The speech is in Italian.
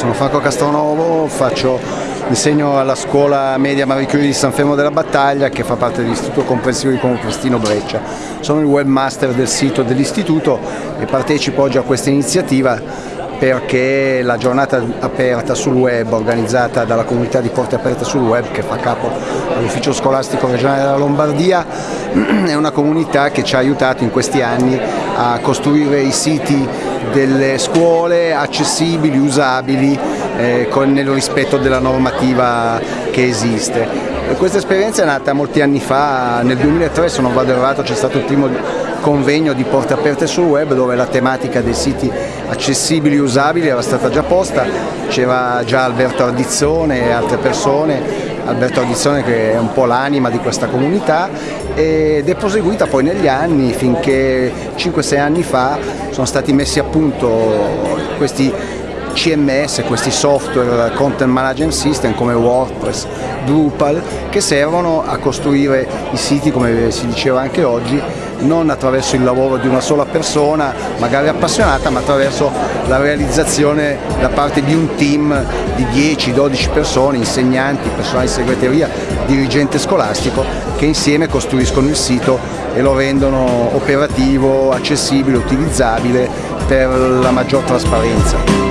sono Franco Castronovo, faccio, insegno alla scuola media Marie di San Fermo della Battaglia che fa parte dell'Istituto Comprensivo di Comprestino Breccia. Sono il webmaster del sito dell'istituto e partecipo oggi a questa iniziativa perché la giornata aperta sul web organizzata dalla comunità di Porte Aperte sul web che fa capo all'ufficio scolastico regionale della Lombardia è una comunità che ci ha aiutato in questi anni a costruire i siti delle scuole accessibili, usabili eh, con, nel rispetto della normativa che esiste. Questa esperienza è nata molti anni fa, nel 2003 se non vado errato c'è stato il primo convegno di porte aperte sul web dove la tematica dei siti accessibili e usabili era stata già posta, c'era già Alberto Ardizzone e altre persone Alberto Ardizzone che è un po' l'anima di questa comunità ed è proseguita poi negli anni finché 5-6 anni fa sono stati messi a punto questi CMS, questi software content management system come WordPress, Drupal che servono a costruire i siti come si diceva anche oggi non attraverso il lavoro di una sola persona, magari appassionata, ma attraverso la realizzazione da parte di un team di 10-12 persone, insegnanti, personale di segreteria, dirigente scolastico, che insieme costruiscono il sito e lo rendono operativo, accessibile, utilizzabile per la maggior trasparenza.